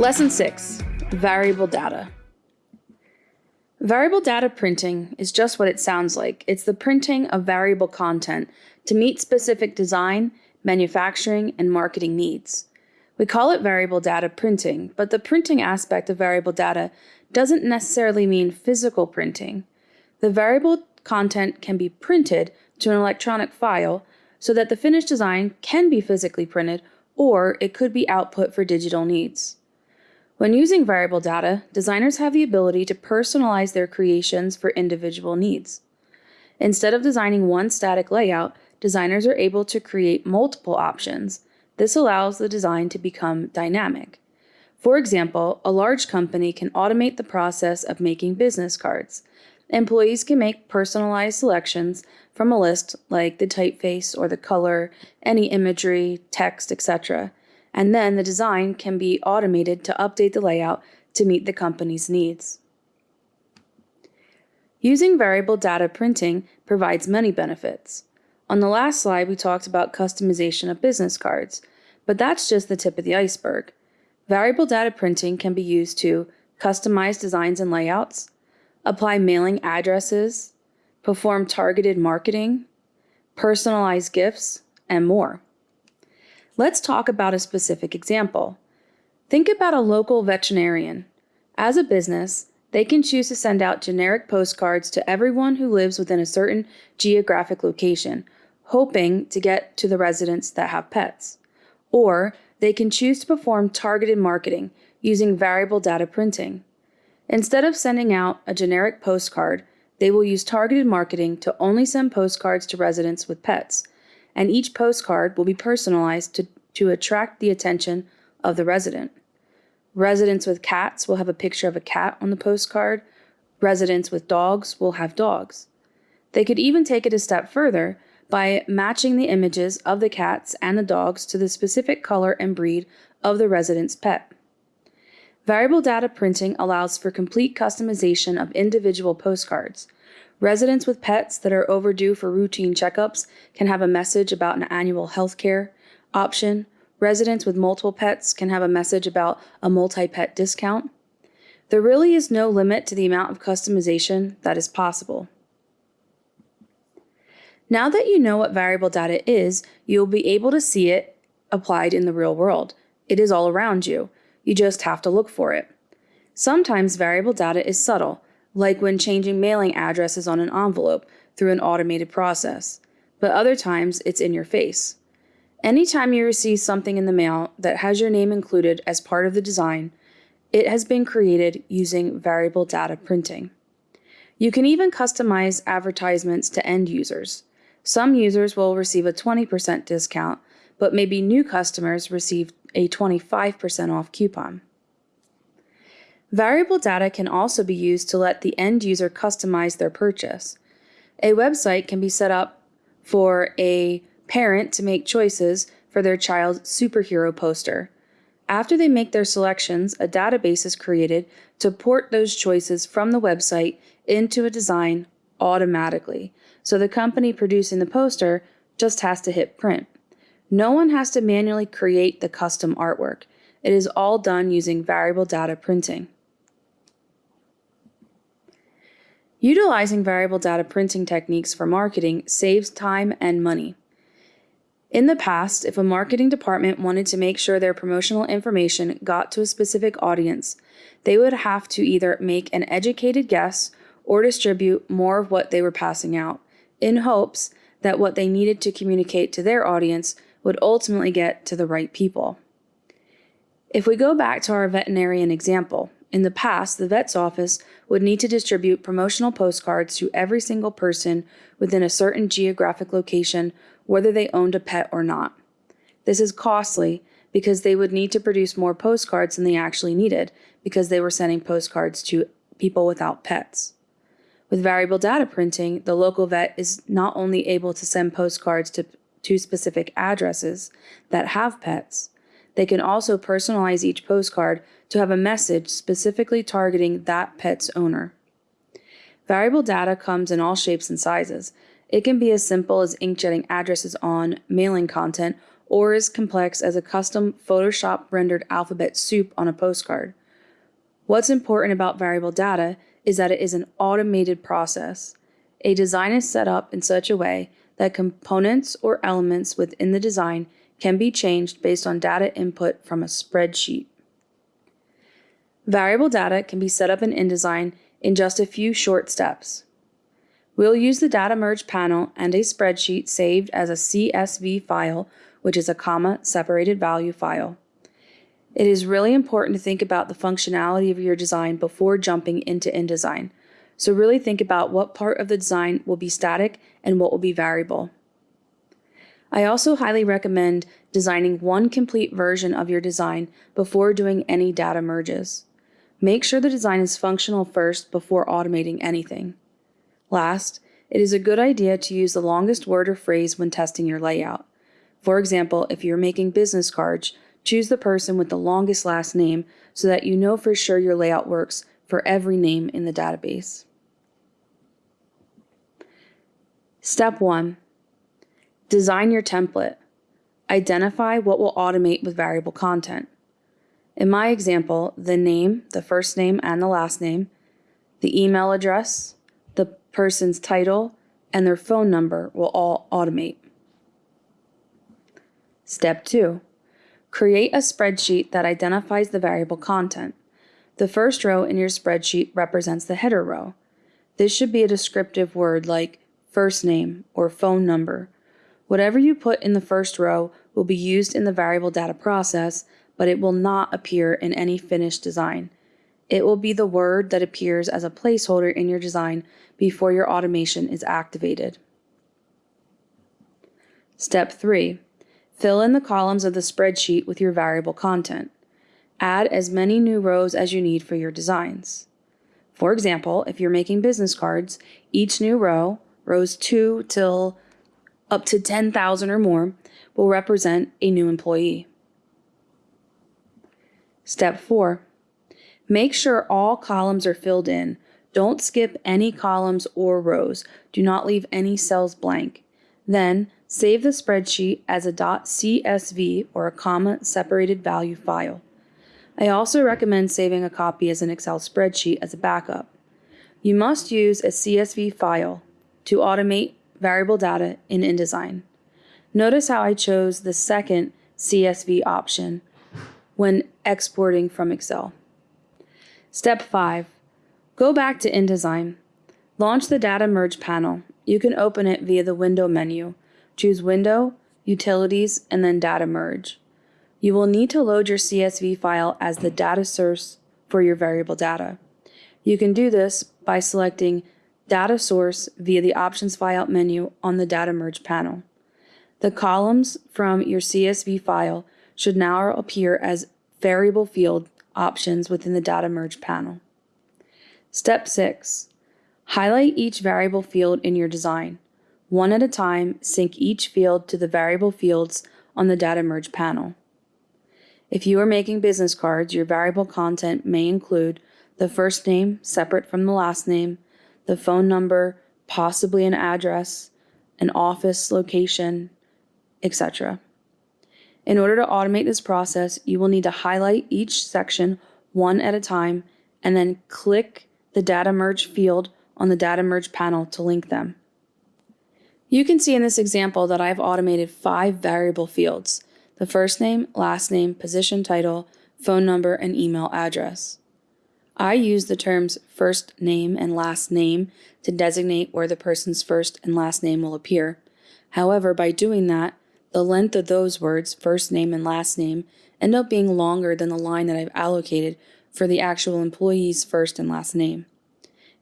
Lesson 6 Variable Data. Variable data printing is just what it sounds like. It's the printing of variable content to meet specific design, manufacturing, and marketing needs. We call it variable data printing, but the printing aspect of variable data doesn't necessarily mean physical printing. The variable content can be printed to an electronic file so that the finished design can be physically printed or it could be output for digital needs. When using variable data, designers have the ability to personalize their creations for individual needs. Instead of designing one static layout, designers are able to create multiple options. This allows the design to become dynamic. For example, a large company can automate the process of making business cards. Employees can make personalized selections from a list like the typeface or the color, any imagery, text, etc. And then the design can be automated to update the layout to meet the company's needs. Using variable data printing provides many benefits. On the last slide, we talked about customization of business cards, but that's just the tip of the iceberg. Variable data printing can be used to customize designs and layouts, apply mailing addresses, perform targeted marketing, personalize gifts, and more. Let's talk about a specific example. Think about a local veterinarian. As a business, they can choose to send out generic postcards to everyone who lives within a certain geographic location, hoping to get to the residents that have pets. Or they can choose to perform targeted marketing using variable data printing. Instead of sending out a generic postcard, they will use targeted marketing to only send postcards to residents with pets, and each postcard will be personalized to, to attract the attention of the resident. Residents with cats will have a picture of a cat on the postcard. Residents with dogs will have dogs. They could even take it a step further by matching the images of the cats and the dogs to the specific color and breed of the resident's pet. Variable data printing allows for complete customization of individual postcards. Residents with pets that are overdue for routine checkups can have a message about an annual health care option. Residents with multiple pets can have a message about a multi pet discount. There really is no limit to the amount of customization that is possible. Now that you know what variable data is, you will be able to see it applied in the real world. It is all around you. You just have to look for it. Sometimes variable data is subtle, like when changing mailing addresses on an envelope through an automated process, but other times it's in your face. Anytime you receive something in the mail that has your name included as part of the design, it has been created using variable data printing. You can even customize advertisements to end users. Some users will receive a 20% discount, but maybe new customers receive a 25% off coupon. Variable data can also be used to let the end user customize their purchase. A website can be set up for a parent to make choices for their child's superhero poster. After they make their selections, a database is created to port those choices from the website into a design automatically. So the company producing the poster just has to hit print. No one has to manually create the custom artwork. It is all done using variable data printing. Utilizing variable data printing techniques for marketing saves time and money. In the past, if a marketing department wanted to make sure their promotional information got to a specific audience, they would have to either make an educated guess or distribute more of what they were passing out, in hopes that what they needed to communicate to their audience would ultimately get to the right people. If we go back to our veterinarian example, in the past, the vet's office would need to distribute promotional postcards to every single person within a certain geographic location, whether they owned a pet or not. This is costly because they would need to produce more postcards than they actually needed because they were sending postcards to people without pets. With variable data printing, the local vet is not only able to send postcards to to specific addresses that have pets. They can also personalize each postcard to have a message specifically targeting that pet's owner. Variable data comes in all shapes and sizes. It can be as simple as inkjetting addresses on mailing content or as complex as a custom Photoshop rendered alphabet soup on a postcard. What's important about variable data is that it is an automated process. A design is set up in such a way that components or elements within the design can be changed based on data input from a spreadsheet. Variable data can be set up in InDesign in just a few short steps. We'll use the data merge panel and a spreadsheet saved as a CSV file, which is a comma separated value file. It is really important to think about the functionality of your design before jumping into InDesign. So really think about what part of the design will be static and what will be variable. I also highly recommend designing one complete version of your design before doing any data merges. Make sure the design is functional first before automating anything. Last, it is a good idea to use the longest word or phrase when testing your layout. For example, if you're making business cards, choose the person with the longest last name so that you know for sure your layout works for every name in the database. Step 1 Design your template. Identify what will automate with variable content. In my example, the name, the first name and the last name, the email address, the person's title, and their phone number will all automate. Step 2. Create a spreadsheet that identifies the variable content. The first row in your spreadsheet represents the header row. This should be a descriptive word like first name or phone number Whatever you put in the first row will be used in the variable data process, but it will not appear in any finished design. It will be the word that appears as a placeholder in your design before your automation is activated. Step 3. Fill in the columns of the spreadsheet with your variable content. Add as many new rows as you need for your designs. For example, if you're making business cards, each new row, rows 2 till up to 10,000 or more will represent a new employee. Step 4. Make sure all columns are filled in. Don't skip any columns or rows. Do not leave any cells blank. Then, save the spreadsheet as a .csv or a comma separated value file. I also recommend saving a copy as an Excel spreadsheet as a backup. You must use a CSV file to automate variable data in InDesign. Notice how I chose the second CSV option when exporting from Excel. Step 5. Go back to InDesign. Launch the Data Merge panel. You can open it via the Window menu. Choose Window, Utilities, and then Data Merge. You will need to load your CSV file as the data source for your variable data. You can do this by selecting data source via the Options Flyout menu on the Data Merge panel. The columns from your CSV file should now appear as variable field options within the Data Merge panel. Step 6. Highlight each variable field in your design. One at a time, sync each field to the variable fields on the Data Merge panel. If you are making business cards, your variable content may include the first name separate from the last name, the phone number, possibly an address, an office location, etc. In order to automate this process, you will need to highlight each section one at a time and then click the data merge field on the data merge panel to link them. You can see in this example that I've automated five variable fields, the first name, last name, position title, phone number, and email address. I use the terms first name and last name to designate where the person's first and last name will appear. However, by doing that, the length of those words, first name and last name, end up being longer than the line that I've allocated for the actual employee's first and last name.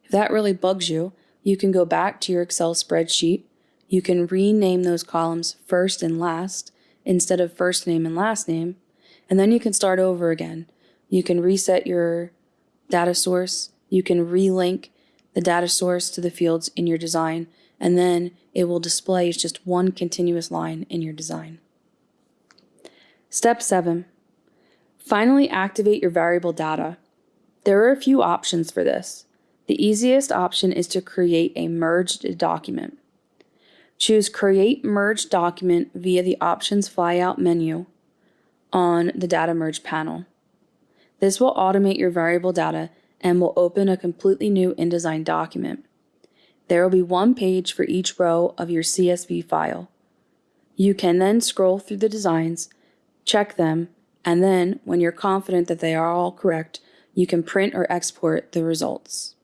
If that really bugs you, you can go back to your Excel spreadsheet. You can rename those columns first and last instead of first name and last name, and then you can start over again. You can reset your data source, you can relink the data source to the fields in your design, and then it will display as just one continuous line in your design. Step 7. Finally activate your variable data. There are a few options for this. The easiest option is to create a merged document. Choose Create Merge Document via the Options flyout menu on the Data Merge panel. This will automate your variable data and will open a completely new InDesign document. There will be one page for each row of your CSV file. You can then scroll through the designs, check them, and then, when you're confident that they are all correct, you can print or export the results.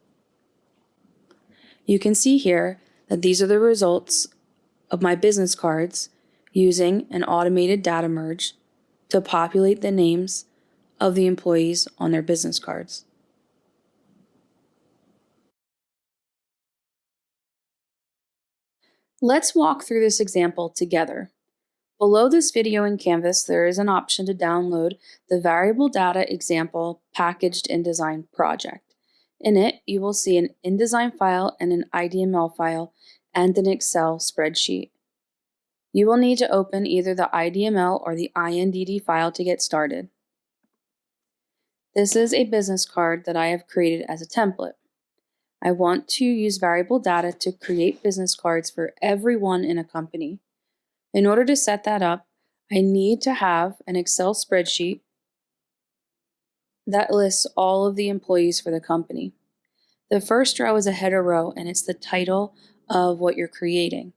You can see here that these are the results of my business cards using an automated data merge to populate the names of the employees on their business cards. Let's walk through this example together. Below this video in Canvas, there is an option to download the Variable Data Example Packaged InDesign project. In it, you will see an InDesign file and an IDML file and an Excel spreadsheet. You will need to open either the IDML or the INDD file to get started. This is a business card that I have created as a template. I want to use variable data to create business cards for everyone in a company. In order to set that up, I need to have an Excel spreadsheet that lists all of the employees for the company. The first row is a header row and it's the title of what you're creating.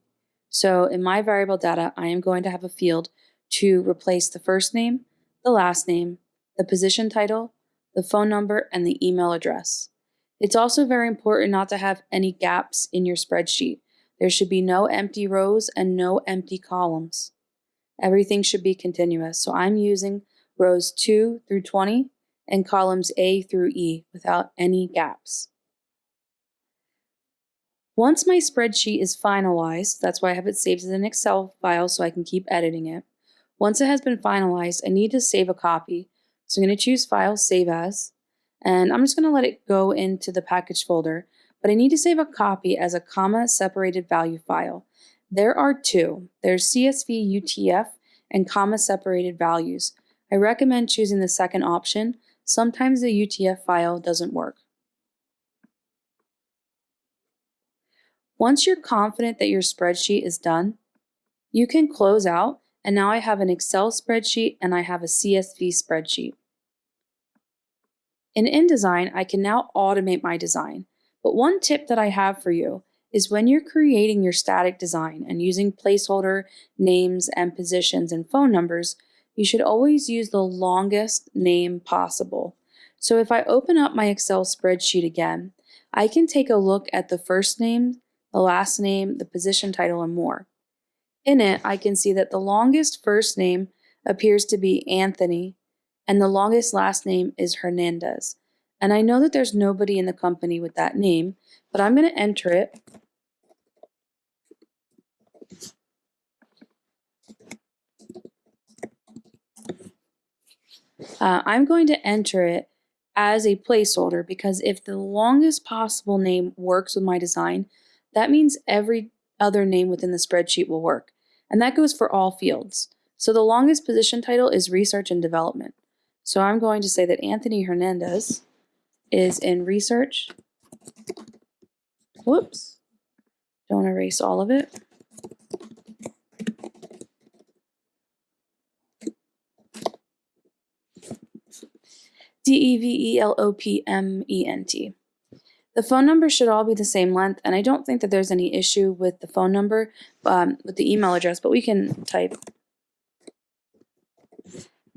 So in my variable data, I am going to have a field to replace the first name, the last name, the position title, the phone number, and the email address. It's also very important not to have any gaps in your spreadsheet. There should be no empty rows and no empty columns. Everything should be continuous. So I'm using rows 2 through 20 and columns A through E without any gaps. Once my spreadsheet is finalized, that's why I have it saved as an Excel file so I can keep editing it. Once it has been finalized, I need to save a copy. So I'm going to choose File, Save As. And I'm just going to let it go into the package folder, but I need to save a copy as a comma separated value file. There are two. There's CSV UTF and comma separated values. I recommend choosing the second option. Sometimes the UTF file doesn't work. Once you're confident that your spreadsheet is done, you can close out and now I have an Excel spreadsheet and I have a CSV spreadsheet. In InDesign, I can now automate my design. But one tip that I have for you is when you're creating your static design and using placeholder names and positions and phone numbers, you should always use the longest name possible. So if I open up my Excel spreadsheet again, I can take a look at the first name, the last name, the position title, and more. In it, I can see that the longest first name appears to be Anthony and the longest last name is Hernandez. And I know that there's nobody in the company with that name, but I'm going to enter it. Uh, I'm going to enter it as a placeholder because if the longest possible name works with my design, that means every other name within the spreadsheet will work. And that goes for all fields. So the longest position title is research and development. So I'm going to say that Anthony Hernandez is in research. Whoops. Don't erase all of it. D-E-V-E-L-O-P-M-E-N-T. The phone number should all be the same length, and I don't think that there's any issue with the phone number, um, with the email address, but we can type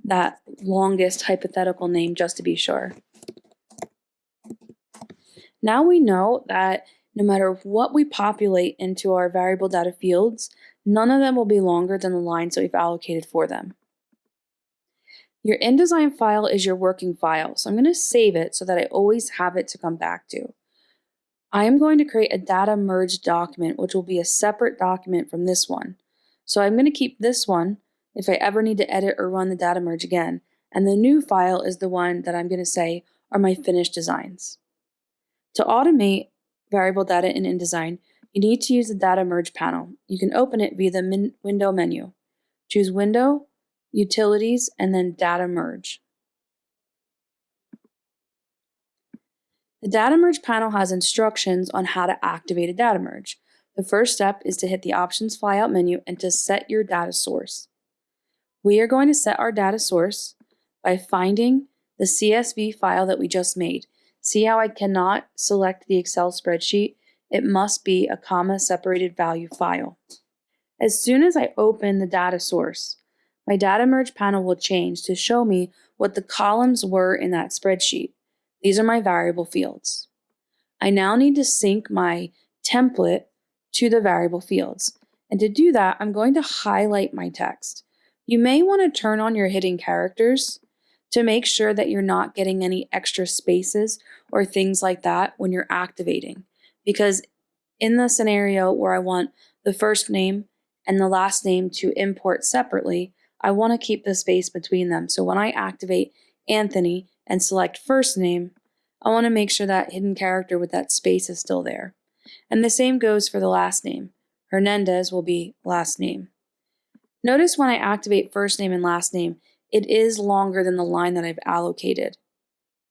that longest hypothetical name just to be sure. Now we know that no matter what we populate into our variable data fields, none of them will be longer than the lines that we've allocated for them. Your InDesign file is your working file, so I'm going to save it so that I always have it to come back to. I am going to create a data merge document, which will be a separate document from this one. So I'm going to keep this one if I ever need to edit or run the data merge again, and the new file is the one that I'm going to say are my finished designs. To automate variable data in InDesign, you need to use the data merge panel. You can open it via the window menu. Choose Window, Utilities, and then Data Merge. The data merge panel has instructions on how to activate a data merge. The first step is to hit the Options flyout menu and to set your data source. We are going to set our data source by finding the CSV file that we just made. See how I cannot select the Excel spreadsheet? It must be a comma separated value file. As soon as I open the data source, my data merge panel will change to show me what the columns were in that spreadsheet. These are my variable fields. I now need to sync my template to the variable fields. And to do that, I'm going to highlight my text. You may want to turn on your hidden characters to make sure that you're not getting any extra spaces or things like that when you're activating. Because in the scenario where I want the first name and the last name to import separately, I want to keep the space between them. So when I activate Anthony and select first name, I want to make sure that hidden character with that space is still there. And the same goes for the last name. Hernandez will be last name. Notice when I activate first name and last name, it is longer than the line that I've allocated.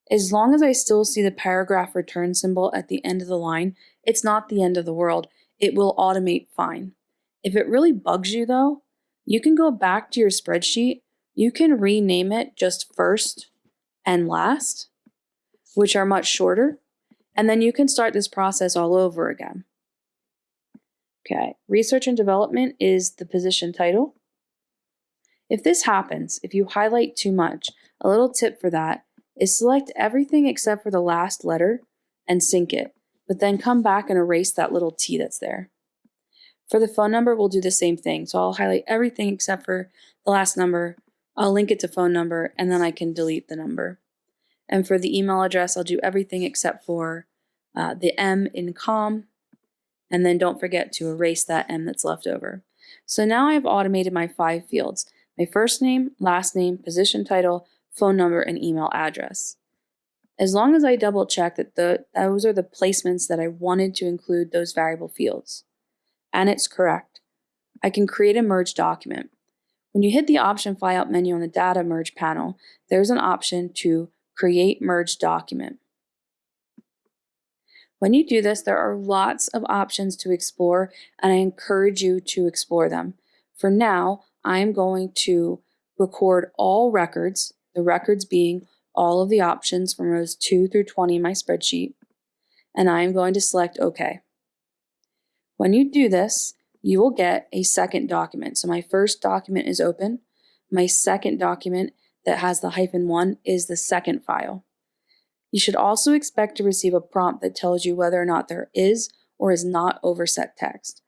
As long as I still see the paragraph return symbol at the end of the line, it's not the end of the world. It will automate fine. If it really bugs you though, you can go back to your spreadsheet. You can rename it just first and last, which are much shorter. And then you can start this process all over again. Okay, research and development is the position title. If this happens, if you highlight too much, a little tip for that is select everything except for the last letter and sync it, but then come back and erase that little T that's there. For the phone number, we'll do the same thing. So I'll highlight everything except for the last number. I'll link it to phone number and then I can delete the number. And for the email address, I'll do everything except for uh, the M in com. And then don't forget to erase that M that's left over. So now I've automated my five fields. My first name, last name, position title, phone number, and email address. As long as I double check that the, those are the placements that I wanted to include those variable fields and it's correct, I can create a merge document. When you hit the option flyout menu on the data merge panel, there's an option to create merge document. When you do this, there are lots of options to explore and I encourage you to explore them. For now, I'm going to record all records, the records being all of the options from rows 2 through 20 in my spreadsheet, and I am going to select OK. When you do this, you will get a second document. So my first document is open. My second document that has the hyphen one is the second file. You should also expect to receive a prompt that tells you whether or not there is or is not overset text.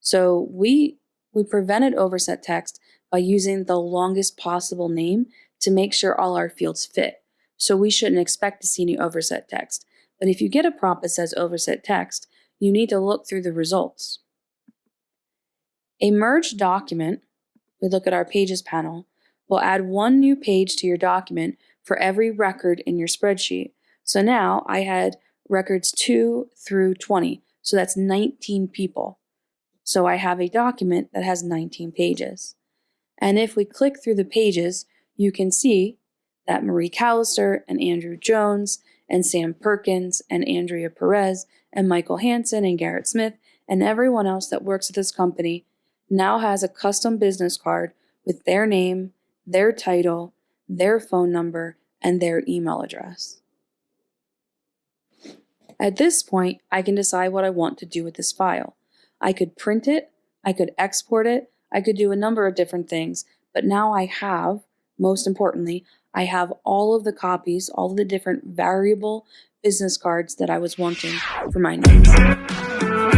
So we, we prevented overset text by using the longest possible name to make sure all our fields fit. So we shouldn't expect to see any overset text. But if you get a prompt that says overset text, you need to look through the results. A merged document, we look at our pages panel, will add one new page to your document for every record in your spreadsheet. So now I had records 2 through 20, so that's 19 people. So I have a document that has 19 pages. And if we click through the pages, you can see that Marie Callister and Andrew Jones and Sam Perkins and Andrea Perez and Michael Hansen and Garrett Smith and everyone else that works at this company now has a custom business card with their name, their title, their phone number, and their email address. At this point, I can decide what I want to do with this file. I could print it, I could export it, I could do a number of different things, but now I have, most importantly, I have all of the copies, all of the different variable business cards that I was wanting for my notes.